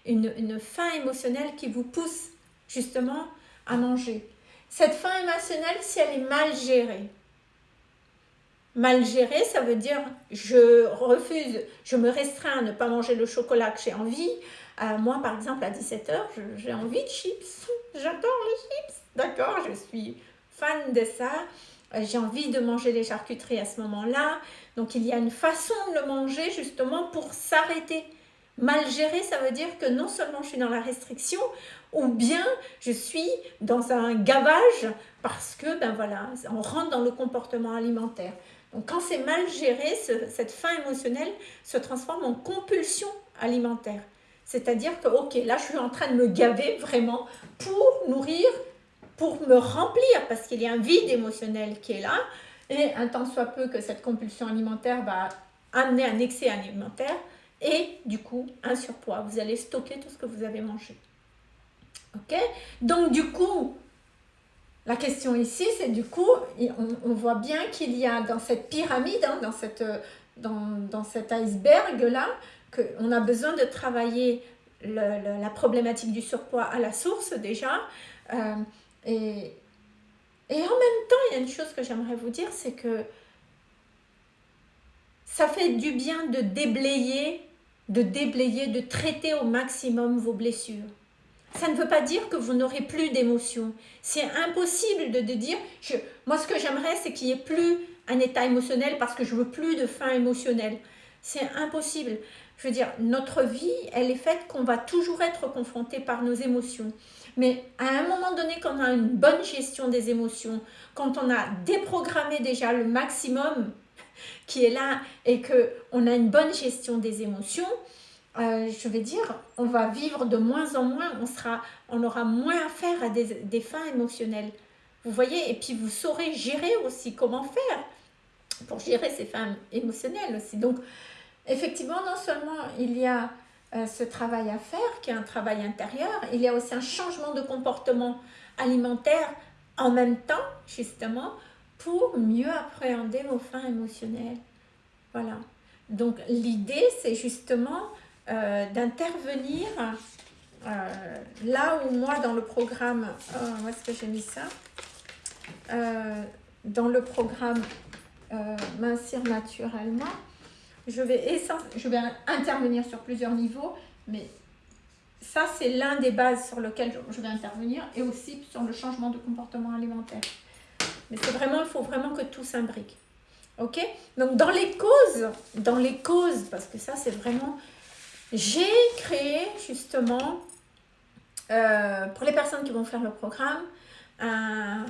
une, une faim émotionnelle qui vous pousse justement à manger. Cette faim émotionnelle, si elle est mal gérée, mal gérée, ça veut dire je refuse, je me restreins à ne pas manger le chocolat que j'ai envie. Moi, par exemple, à 17h, j'ai envie de chips. J'adore les chips. D'accord, je suis fan de ça. Euh, j'ai envie de manger les charcuteries à ce moment-là. Donc, il y a une façon de le manger justement pour s'arrêter. Mal géré, ça veut dire que non seulement je suis dans la restriction, ou bien je suis dans un gavage parce que, ben voilà, on rentre dans le comportement alimentaire. Donc quand c'est mal géré, cette faim émotionnelle se transforme en compulsion alimentaire. C'est-à-dire que, ok, là je suis en train de me gaver vraiment pour nourrir, pour me remplir, parce qu'il y a un vide émotionnel qui est là, et un temps soit peu que cette compulsion alimentaire va amener un excès alimentaire, et du coup un surpoids. Vous allez stocker tout ce que vous avez mangé. Ok? Donc du coup, la question ici, c'est du coup, on, voit bien qu'il y a dans cette pyramide, hein, dans, cette, dans, dans cet iceberg-là, qu'on a besoin de travailler la problématique du surpoids à la source déjà. Euh, et, et en même temps, il y a une chose que j'aimerais vous dire, c'est que ça fait du bien de déblayer, de déblayer, de traiter au maximum vos blessures. Ça ne veut pas dire que vous n'aurez plus d'émotions. C'est impossible de, dire, je, moi ce que j'aimerais c'est qu'il n'y ait plus un état émotionnel parce que je veux plus de faim émotionnelle. C'est impossible. Je veux dire, notre vie, elle est faite qu'on va toujours être confronté par nos émotions. Mais à un moment donné, quand on a une bonne gestion des émotions, quand on a déprogrammé déjà le maximum (laughs) qui est là et qu'on a une bonne gestion des émotions, euh, je vais dire, on va vivre de moins en moins, on, sera, on aura moins affaire à des, des fins émotionnelles. Vous voyez, et puis vous saurez gérer aussi comment faire pour gérer ces fins émotionnelles aussi. Donc, effectivement, non seulement il y a euh, ce travail à faire, qui est un travail intérieur, il y a aussi un changement de comportement alimentaire en même temps, justement, pour mieux appréhender vos fins émotionnelles. Voilà. Donc, l'idée, c'est justement euh, d'intervenir euh, là où moi dans le programme, où est-ce que j'ai mis ça? Dans le programme Mincir naturellement, je vais, intervenir sur plusieurs niveaux, Mais ça, c'est l'un des bases sur lesquelles je vais intervenir et aussi sur le changement de comportement alimentaire. Mais c'est vraiment, il faut vraiment que tout s'imbrique. Ok? Donc, dans les causes, dans les causes, parce que ça, c'est vraiment... J'ai créé, justement, euh, pour les personnes qui vont faire le programme, un...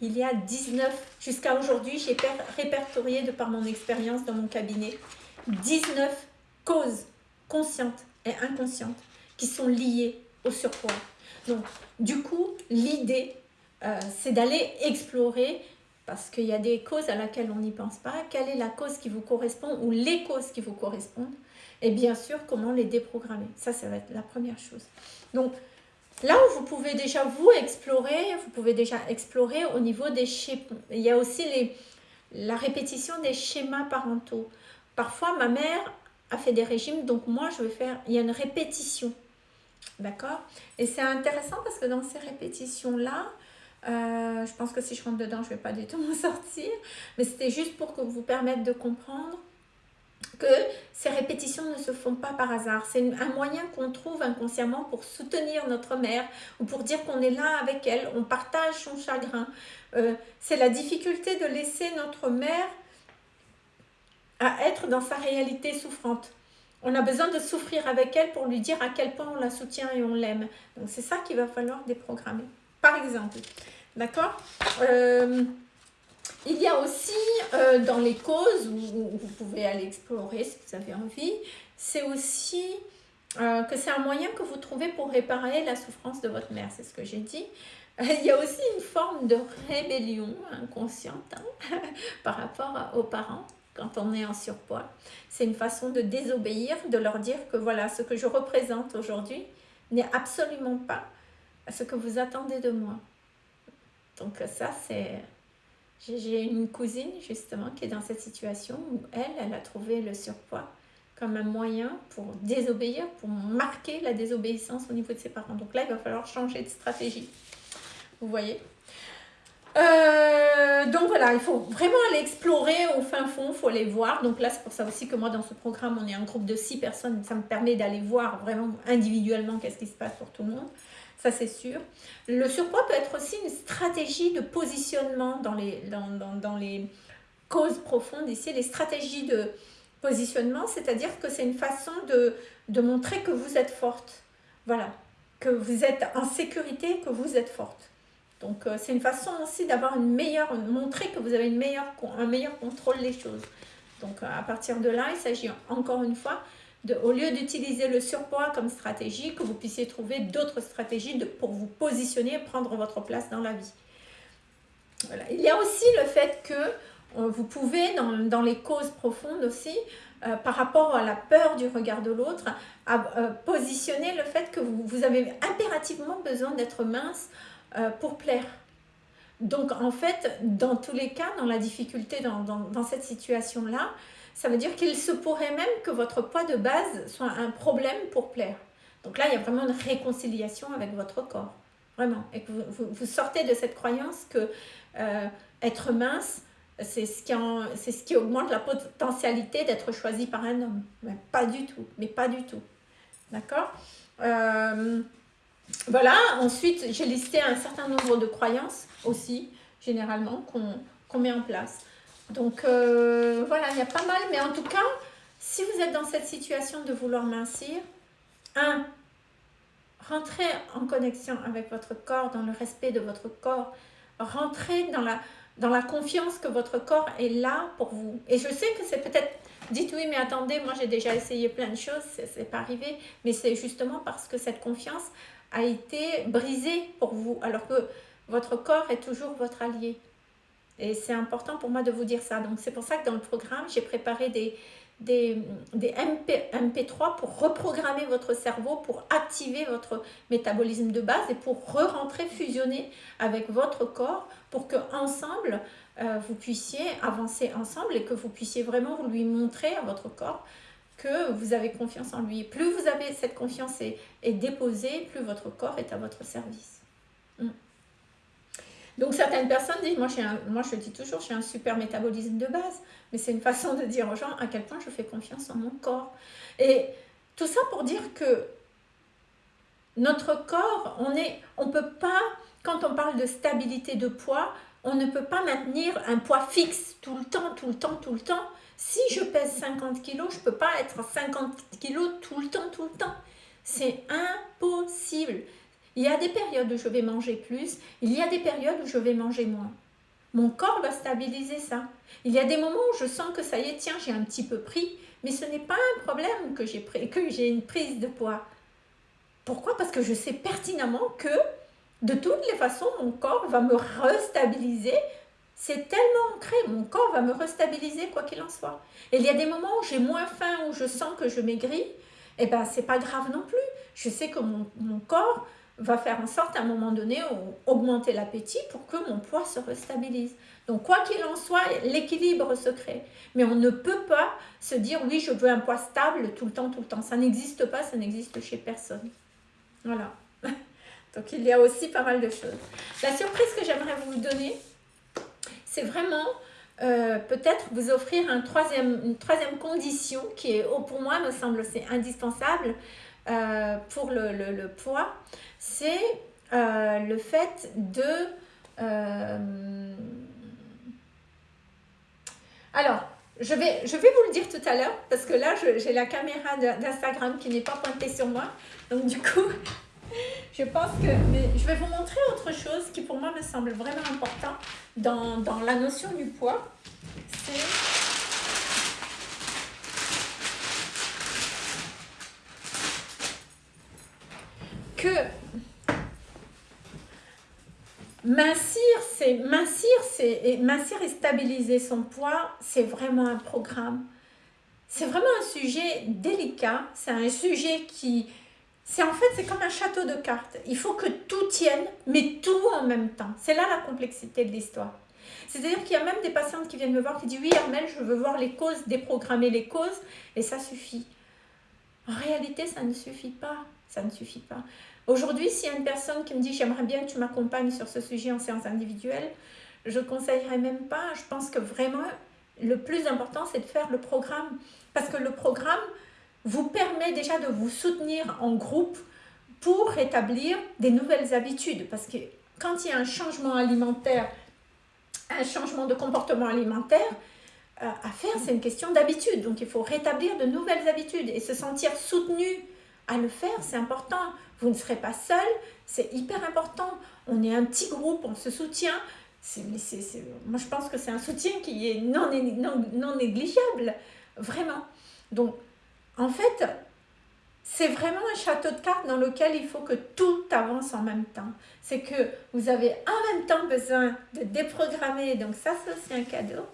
Il y a 19, jusqu'à aujourd'hui, j'ai répertorié de par mon expérience dans mon cabinet, 19 causes conscientes et inconscientes qui sont liées au surpoids. Donc, du coup, l'idée, euh, c'est d'aller explorer, parce qu'il y a des causes à laquelle on n'y pense pas, quelle est la cause qui vous correspond ou les causes qui vous correspondent, et bien sûr, comment les déprogrammer. Ça, ça va être la première chose. Donc, là où vous pouvez déjà vous explorer, vous pouvez déjà explorer au niveau des schémas. Il y a aussi les, la répétition des schémas parentaux. Parfois, ma mère a fait des régimes, donc moi, je vais faire... Il y a une répétition. D'accord? Et c'est intéressant parce que dans ces répétitions-là, euh, je pense que si je rentre dedans, je ne vais pas du tout (laughs) m'en sortir. Mais c'était juste pour que vous permette de comprendre que ces répétitions ne se font pas par hasard. C'est un moyen qu'on trouve inconsciemment pour soutenir notre mère ou pour dire qu'on est là avec elle, on partage son chagrin. Euh, c'est la difficulté de laisser notre mère à être dans sa réalité souffrante. On a besoin de souffrir avec elle pour lui dire à quel point on la soutient et on l'aime. Donc c'est ça qu'il va falloir déprogrammer. Par exemple, d'accord? Euh, Il y a aussi euh, dans les causes, où, vous pouvez aller explorer si vous avez envie, c'est aussi euh, que c'est un moyen que vous trouvez pour réparer la souffrance de votre mère, c'est ce que j'ai dit. Il y a aussi une forme de rébellion inconsciente hein, (laughs) par rapport aux parents quand on est en surpoids. C'est une façon de désobéir, de leur dire que voilà, ce que je représente aujourd'hui n'est absolument pas ce que vous attendez de moi. Donc ça, c'est... J'ai une cousine justement qui est dans cette situation où elle, elle a trouvé le surpoids comme un moyen pour désobéir, pour marquer la désobéissance au niveau de ses parents. Donc là, il va falloir changer de stratégie. Vous voyez? Euh, donc voilà, il faut vraiment aller explorer au fin fond, il faut aller voir. Donc là, c'est pour ça aussi que moi, dans ce programme, on est un groupe de six personnes. Ça me permet d'aller voir vraiment individuellement qu'est-ce qui se passe pour tout le monde. Ça, c'est sûr. Le surpoids peut être aussi une stratégie de positionnement dans les, dans, dans, dans les causes profondes ici. Les stratégies de positionnement, c'est-à-dire que c'est une façon de, de montrer que vous êtes forte. Voilà, que vous êtes en sécurité, que vous êtes forte. Donc, euh, c'est une façon aussi d'avoir une meilleure, montrer que vous avez une meilleure, un meilleur contrôle des choses. Donc, euh, à partir de là, il s'agit encore une fois, au lieu d'utiliser le surpoids comme stratégie, que vous puissiez trouver d'autres stratégies pour vous positionner et prendre votre place dans la vie. Il y a aussi le fait que euh, vous pouvez, dans, les causes profondes aussi, par rapport à la peur du regard de l'autre, positionner le fait que vous, avez impérativement besoin d'être mince euh, pour plaire. Donc en fait, dans tous les cas, dans la difficulté, dans, cette situation-là, ça veut dire qu'il se pourrait même que votre poids de base soit un problème pour plaire. Donc là, il y a vraiment une réconciliation avec votre corps, vraiment. Et que vous, vous, sortez de cette croyance que euh, être mince, c'est ce, qui ce qui augmente la potentialité d'être choisi par un homme. Mais pas du tout, mais pas du tout. D'accord? Euh, voilà, ensuite j'ai listé un certain nombre de croyances aussi, généralement, qu'on met en place. Donc euh, voilà, il y a pas mal, mais en tout cas, si vous êtes dans cette situation de vouloir mincir, un, rentrez en connexion avec votre corps, dans le respect de votre corps, rentrez dans la, dans la confiance que votre corps est là pour vous. Et je sais que c'est peut-être, dites oui, mais attendez, moi j'ai déjà essayé plein de choses, c'est pas arrivé, mais c'est justement parce que cette confiance, a été brisé pour vous, alors que votre corps est toujours votre allié. Et c'est important pour moi de vous dire ça. Donc c'est pour ça que dans le programme, j'ai préparé des, des, des MP, MP3 pour reprogrammer votre cerveau, pour activer votre métabolisme de base et pour re-rentrer, fusionner avec votre corps pour que ensemble euh, vous puissiez avancer ensemble et que vous puissiez vraiment lui montrer à votre corps que vous avez confiance en lui. Plus vous avez cette confiance est, déposée, plus votre corps est à votre service. Hmm. Donc certaines personnes disent, moi, je dis toujours, j'ai un super métabolisme de base, mais c'est une façon de dire aux gens à quel point je fais confiance en mon corps. Et tout ça pour dire que notre corps, on ne on peut pas, quand on parle de stabilité de poids, on ne peut pas maintenir un poids fixe tout le temps, tout le temps, tout le temps. Si je pèse 50 kg, je ne peux pas être 50 kg tout le temps, tout le temps. C'est impossible. Il y a des périodes où je vais manger plus, il y a des périodes où je vais manger moins. Mon corps va stabiliser ça. Il y a des moments où je sens que ça y est, tiens, j'ai un petit peu pris, mais ce n'est pas un problème que j'ai une prise de poids. Pourquoi? Parce que je sais pertinemment que de toutes les façons, mon corps va me restabiliser. C'est tellement ancré, mon corps va me restabiliser quoi qu'il en soit. Et il y a des moments où j'ai moins faim, où je sens que je maigris, et eh ben c'est pas grave non plus. Je sais que mon, mon corps va faire en sorte à un moment donné augmenter l'appétit pour que mon poids se restabilise. Donc quoi qu'il en soit, l'équilibre se crée. Mais on ne peut pas se dire oui, je veux un poids stable tout le temps, tout le temps. Ça n'existe pas, ça n'existe chez personne. Voilà. (laughs) Donc il y a aussi pas mal de choses. La surprise que j'aimerais vous donner, c'est vraiment euh, peut-être vous offrir un troisième, une troisième condition qui est, oh, pour moi, me semble, c'est indispensable euh, pour le, poids. C'est euh, le fait de... alors, je vais, je vais vous le dire tout à l'heure parce que là, j'ai la caméra d'Instagram qui n'est pas pointée sur moi. Donc du coup, (laughs) je pense que je vais vous montrer autre chose qui pour moi me semble vraiment important dans, dans la notion du poids. C'est que mincir, c'est mincir, c'est mincir et stabiliser son poids, c'est vraiment un programme. C'est vraiment un sujet délicat, c'est un sujet qui, c'est en fait, c'est comme un château de cartes. Il faut que tout tienne, mais tout en même temps. C'est là la complexité de l'histoire. C'est-à-dire qu'il y a même des patientes qui viennent me voir qui disent « Oui, Armel, je veux voir les causes, déprogrammer les causes, et ça suffit. » En réalité, ça ne suffit pas. Ça ne suffit pas. Aujourd'hui, s'il y a une personne qui me dit « J'aimerais bien que tu m'accompagnes sur ce sujet en séance individuelle », je ne conseillerais même pas. Je pense que vraiment, le plus important, c'est de faire le programme. Parce que le programme, vous permet déjà de vous soutenir en groupe pour rétablir des nouvelles habitudes. Parce que quand il y a un changement alimentaire, un changement de comportement alimentaire, euh, à faire, c'est une question d'habitude. Donc, il faut rétablir de nouvelles habitudes et se sentir soutenu à le faire, c'est important. Vous ne serez pas seul, c'est hyper important. On est un petit groupe, on se soutient. moi, je pense que c'est un soutien qui est non, non, non négligeable, vraiment. Donc, en fait, c'est vraiment un château de cartes dans lequel il faut que tout avance en même temps. C'est que vous avez en même temps besoin de déprogrammer, donc ça c'est aussi un cadeau,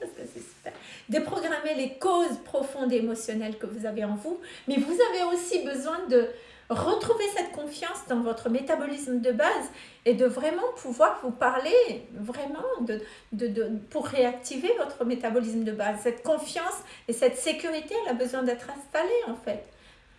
déprogrammer les causes profondes émotionnelles que vous avez en vous, mais vous avez aussi besoin de retrouver cette confiance dans votre métabolisme de base et de vraiment pouvoir vous parler vraiment de, de, pour réactiver votre métabolisme de base. Cette confiance et cette sécurité, elle a besoin d'être installée en fait.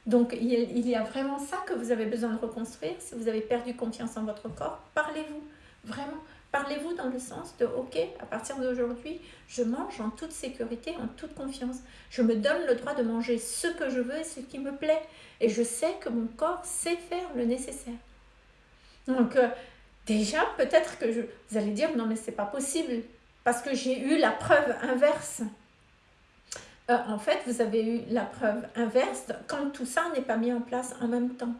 Donc il y a vraiment ça que vous avez besoin de reconstruire. Si vous avez perdu confiance en votre corps, parlez-vous. Vraiment, parlez-vous dans le sens de « Ok, à partir d'aujourd'hui, je mange en toute sécurité, en toute confiance. Je me donne le droit de manger ce que je veux et ce qui me plaît. Et je sais que mon corps sait faire le nécessaire. » Donc, euh, déjà, peut-être que vous allez dire « Non, mais c'est pas possible. Parce que j'ai eu la preuve inverse. Euh, en fait, vous avez eu la preuve inverse quand tout ça n'est pas mis en place en même temps.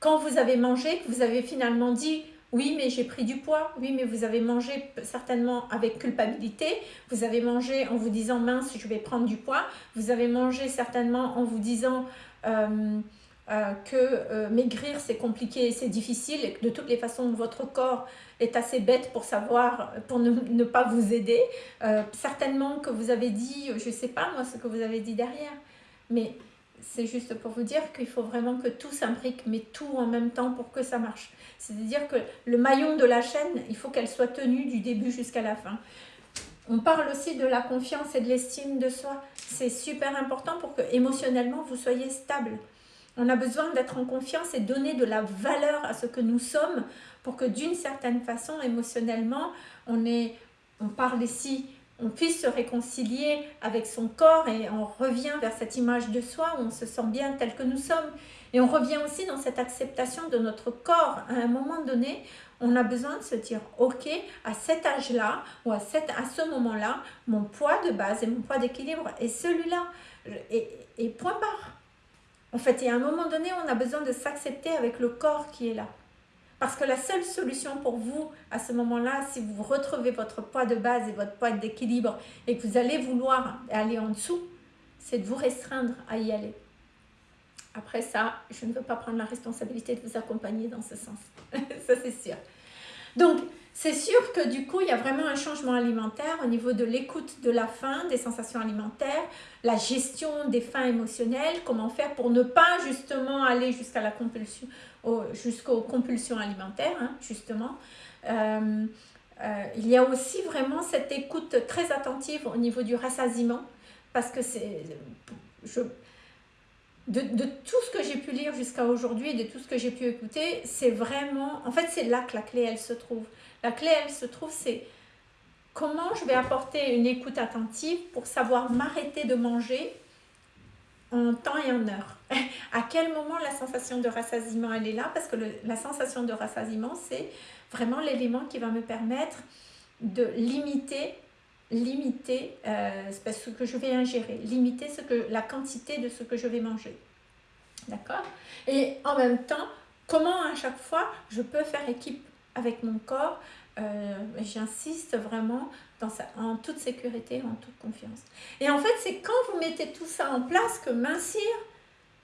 Quand vous avez mangé, que vous avez finalement dit oui, mais j'ai pris du poids. Oui, mais vous avez mangé certainement avec culpabilité. Vous avez mangé en vous disant mince, je vais prendre du poids. Vous avez mangé certainement en vous disant euh, euh, que euh, maigrir c'est compliqué c'est difficile de toutes les façons votre corps est assez bête pour savoir, pour ne, pas vous aider. certainement que vous avez dit, je ne sais pas moi ce que vous avez dit derrière, mais c'est juste pour vous dire qu'il faut vraiment que tout s'imbrique, mais tout en même temps pour que ça marche. C'est-à-dire que le maillon de la chaîne, il faut qu'elle soit tenue du début jusqu'à la fin. On parle aussi de la confiance et de l'estime de soi. C'est super important pour que émotionnellement vous soyez stable. On a besoin d'être en confiance et donner de la valeur à ce que nous sommes pour que d'une certaine façon, émotionnellement, on, est, on parle ici, on puisse se réconcilier avec son corps et on revient vers cette image de soi où on se sent bien tel que nous sommes. Et on revient aussi dans cette acceptation de notre corps. À un moment donné, on a besoin de se dire, ok, à cet âge-là ou à, à ce moment-là, mon poids de base et mon poids d'équilibre est celui-là. Et, et point barre. En fait, il y a un moment donné, on a besoin de s'accepter avec le corps qui est là. Parce que la seule solution pour vous, à ce moment-là, si vous retrouvez votre poids de base et votre poids d'équilibre et que vous allez vouloir aller en dessous, c'est de vous restreindre à y aller. Après ça, je ne veux pas prendre la responsabilité de vous accompagner dans ce sens. (laughs) ça, c'est sûr. Donc, c'est sûr que du coup, il y a vraiment un changement alimentaire au niveau de l'écoute de la faim, des sensations alimentaires, la gestion des faims émotionnelles, comment faire pour ne pas justement aller jusqu'à la compulsion, jusqu'aux compulsions alimentaires, hein, justement. Euh, euh, il y a aussi vraiment cette écoute très attentive au niveau du rassasiement, parce que c'est... De, de, tout ce que j'ai pu lire jusqu'à aujourd'hui, de tout ce que j'ai pu écouter, c'est vraiment... En fait, c'est là que la clé, elle se trouve. La clé, elle se trouve, c'est comment je vais apporter une écoute attentive pour savoir m'arrêter de manger en temps et en heure. (laughs) à quel moment la sensation de rassasiement elle est là? Parce que la sensation de rassasiement, c'est vraiment l'élément qui va me permettre de limiter limiter euh, ce que je vais ingérer, limiter ce que, la quantité de ce que je vais manger. D'accord? Et en même temps, comment à chaque fois je peux faire équipe avec mon corps euh, J'insiste vraiment dans en toute sécurité, en toute confiance. Et en fait, c'est quand vous mettez tout ça en place que mincir,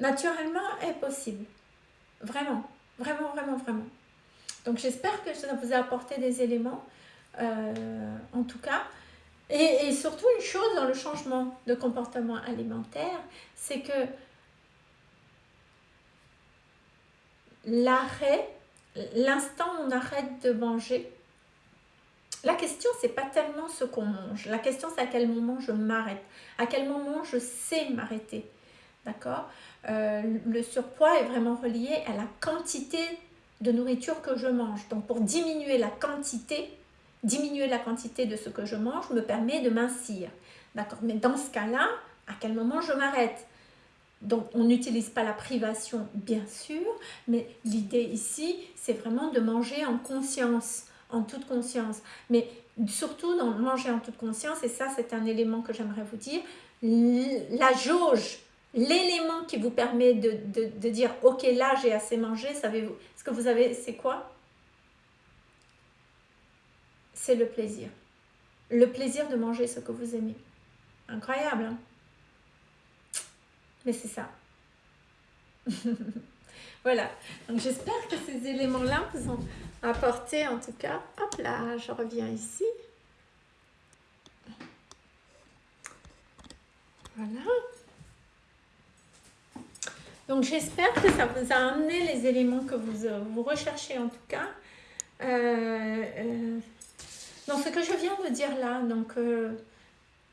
naturellement, est possible. Vraiment, vraiment, vraiment, vraiment. Donc j'espère que ça vous a apporté des éléments, euh, en tout cas. Et, et, surtout une chose dans le changement de comportement alimentaire, c'est que l'arrêt, l'instant où on arrête de manger, la question, c'est pas tellement ce qu'on mange. La question, c'est à quel moment je m'arrête. À quel moment je sais m'arrêter. D'accord? Euh, Le surpoids est vraiment relié à la quantité de nourriture que je mange. Donc, pour diminuer la quantité, diminuer la quantité de ce que je mange me permet de mincir. D'accord? Mais dans ce cas-là, à quel moment je m'arrête? Donc, on n'utilise pas la privation, bien sûr, mais l'idée ici, c'est vraiment de manger en conscience toute conscience. Mais surtout dans manger en toute conscience, et ça c'est un élément que j'aimerais vous dire, la jauge, l'élément qui vous permet de, de, dire ok là j'ai assez mangé, savez-vous ce que vous avez, c'est quoi? C'est le plaisir. Le plaisir de manger ce que vous aimez. Incroyable, hein? Mais c'est ça. (laughs) voilà. Donc j'espère que ces éléments-là vous ont apporter en tout cas. Hop là, je reviens ici. Voilà. Donc j'espère que ça vous a amené les éléments que vous, euh, vous recherchez en tout cas. Euh, euh, dans ce que je viens de dire là, donc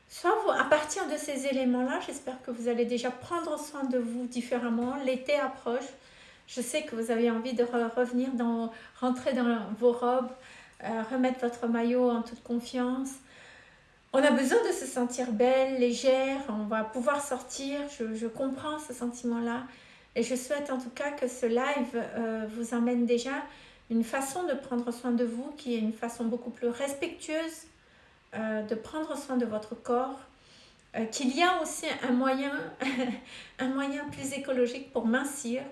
soit à partir de ces éléments-là, j'espère que vous allez déjà prendre soin de vous différemment. L'été approche. Je sais que vous avez envie de revenir dans, rentrer dans vos robes, euh, remettre votre maillot en toute confiance. On a besoin de se sentir belle, légère, on va pouvoir sortir, je, comprends ce sentiment-là. Et je souhaite en tout cas que ce live euh, vous emmène déjà une façon de prendre soin de vous qui est une façon beaucoup plus respectueuse euh, de prendre soin de votre corps, qu'il y a aussi un moyen, (laughs) un moyen plus écologique pour mincir,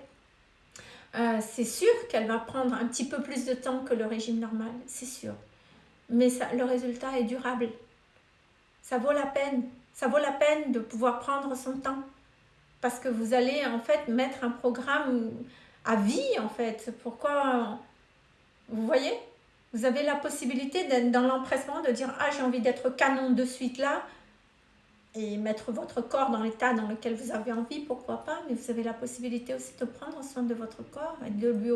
euh, c'est sûr qu'elle va prendre un petit peu plus de temps que le régime normal, c'est sûr. Mais ça, le résultat est durable. Ça vaut la peine. Ça vaut la peine de pouvoir prendre son temps. Parce que vous allez en fait mettre un programme à vie en fait. Pourquoi Vous voyez? Vous avez la possibilité d'être dans l'empressement de dire « Ah, j'ai envie d'être canon de suite là » et mettre votre corps dans l'état dans lequel vous avez envie, pourquoi pas, mais vous avez la possibilité aussi de prendre soin de votre corps et de, lui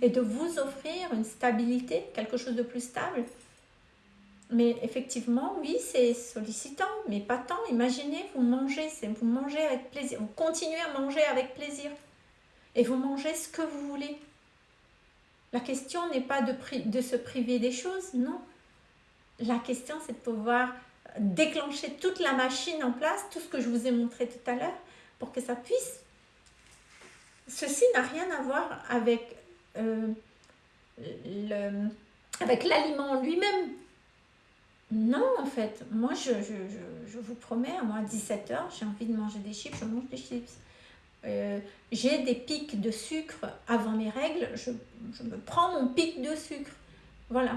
et de vous offrir une stabilité, quelque chose de plus stable. Mais effectivement, oui, c'est sollicitant, mais pas tant. Imaginez, vous mangez, vous mangez avec plaisir, vous continuez à manger avec plaisir. et vous mangez ce que vous voulez. La question n'est pas de, de se priver des choses, non. La question, c'est de pouvoir déclencher toute la machine en place, tout ce que je vous ai montré tout à l'heure, pour que ça puisse. Ceci n'a rien à voir avec euh, l'aliment lui-même. Non, en fait, moi, je, je, vous promets, moi, à 17h, j'ai envie de manger des chips, je mange des chips. Euh, j'ai des pics de sucre avant mes règles, je, me prends mon pic de sucre. Voilà.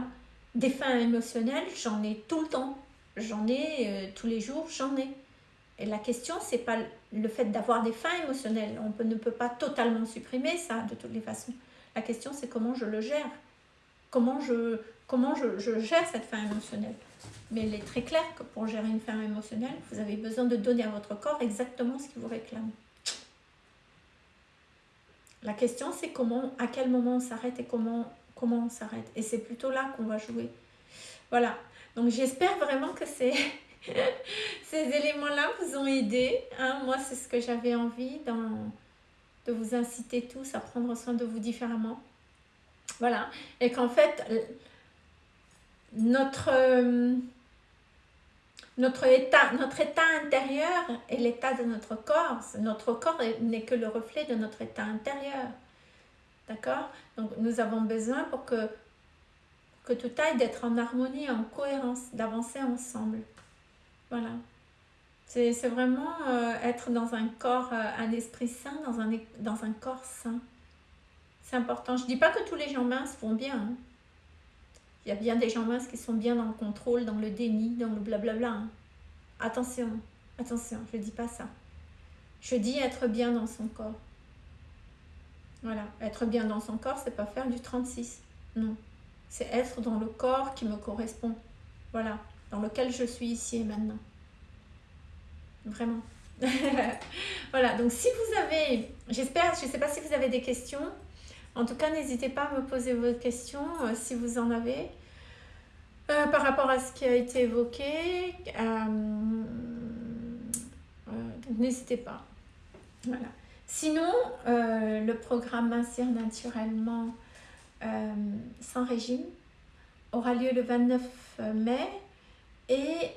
Des fins émotionnelles, j'en ai tout le temps. J'en ai euh, tous les jours, j'en ai. Et la question, c'est pas le fait d'avoir des fins émotionnelles. On ne peut pas totalement supprimer ça de toutes les façons. La question, c'est comment je le gère. Comment je, comment je, je gère cette fin émotionnelle. Mais il est très clair que pour gérer une fin émotionnelle, vous avez besoin de donner à votre corps exactement ce qu'il vous réclame. La question, c'est comment, à quel moment on s'arrête et comment, comment on s'arrête. Et c'est plutôt là qu'on va jouer. Voilà. Donc j'espère vraiment que ces, (laughs) ces éléments-là vous ont aidé. Hein. Moi, c'est ce que j'avais envie dans, de vous inciter tous à prendre soin de vous différemment. Voilà. Et qu'en fait, notre, euh, notre, état, notre état intérieur et l'état de notre corps, notre corps n'est que le reflet de notre état intérieur. D'accord? Donc nous avons besoin pour que, que tout aille d'être en harmonie, en cohérence, d'avancer ensemble. Voilà. C'est vraiment euh, être dans un corps, euh, un esprit sain, dans un, dans un corps sain. C'est important. Je ne dis pas que tous les gens minces vont bien. Hein. Il y a bien des gens minces qui sont bien dans le contrôle, dans le déni, dans le blablabla. Hein. Attention, attention, je ne dis pas ça. Je dis être bien dans son corps. Voilà, être bien dans son corps, c'est pas faire du 36. Non, c'est être dans le corps qui me correspond. Voilà, dans lequel je suis ici et maintenant. Vraiment. (laughs) voilà, donc si vous avez, j'espère, je ne sais pas si vous avez des questions. En tout cas, n'hésitez pas à me poser vos questions euh, si vous en avez. Euh, par rapport à ce qui a été évoqué, euh, n'hésitez pas. Voilà. Sinon, le programme Mincir naturellement sans régime aura lieu le 29 mai et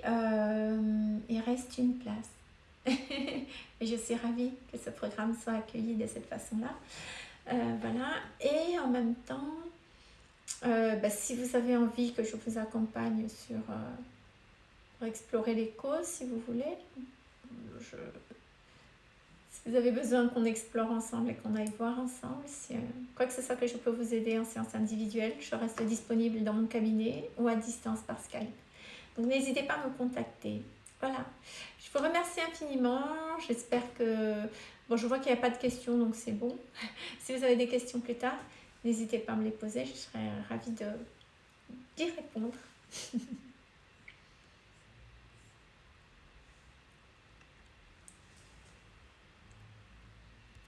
il reste une place. (laughs) et je suis ravie que ce programme soit accueilli de cette façon-là. Euh, voilà. Et en même temps, euh, bah, si vous avez envie que je vous accompagne sur euh, pour explorer les causes, si vous voulez, si vous avez besoin qu'on explore ensemble et qu'on aille voir ensemble, si, quoi que ce soit que je peux vous aider en séance individuelle, je reste disponible dans mon cabinet ou à distance par Skype. Donc n'hésitez pas à me contacter. Voilà. Je vous remercie infiniment. J'espère que... Bon, je vois qu'il n'y a pas de questions, donc c'est bon. (laughs) si vous avez des questions plus tard, n'hésitez pas à me les poser. Je serai ravie d'y répondre. (laughs)